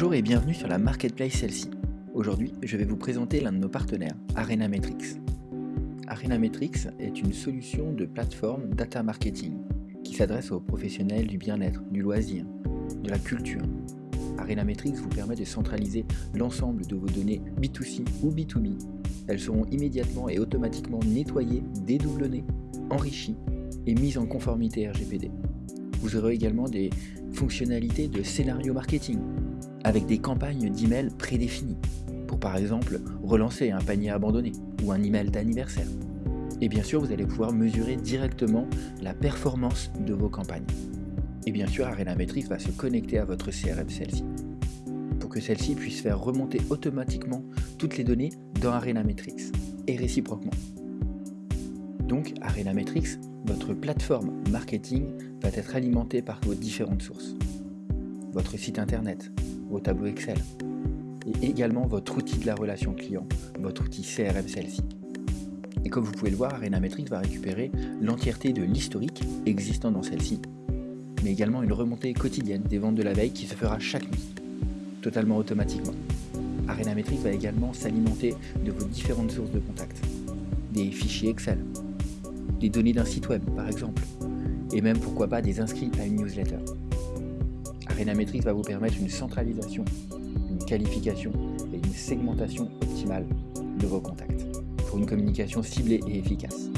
Bonjour et bienvenue sur la Marketplace Celle-ci. Aujourd'hui, je vais vous présenter l'un de nos partenaires, Arena Metrics. Arena Metrics est une solution de plateforme data marketing qui s'adresse aux professionnels du bien-être, du loisir, de la culture. Arena Metrics vous permet de centraliser l'ensemble de vos données B2C ou B2B. Elles seront immédiatement et automatiquement nettoyées, dédoublonnées, enrichies et mises en conformité RGPD. Vous aurez également des fonctionnalités de scénario marketing avec des campagnes d'email prédéfinies pour par exemple relancer un panier abandonné ou un email d'anniversaire. Et bien sûr, vous allez pouvoir mesurer directement la performance de vos campagnes. Et bien sûr, Arena Metrics va se connecter à votre CRM celle-ci pour que celle-ci puisse faire remonter automatiquement toutes les données dans Arena Metrics et réciproquement. Donc, Arena Metrics, votre plateforme marketing, va être alimentée par vos différentes sources. Votre site internet, vos tableaux Excel, et également votre outil de la relation client, votre outil CRM celle-ci. Et comme vous pouvez le voir, Arena Metrics va récupérer l'entièreté de l'historique existant dans celle-ci, mais également une remontée quotidienne des ventes de la veille qui se fera chaque nuit, totalement automatiquement. Arena Metrics va également s'alimenter de vos différentes sources de contacts, des fichiers Excel, des données d'un site web par exemple, et même pourquoi pas des inscrits à une newsletter. Arena Metrics va vous permettre une centralisation, une qualification et une segmentation optimale de vos contacts pour une communication ciblée et efficace.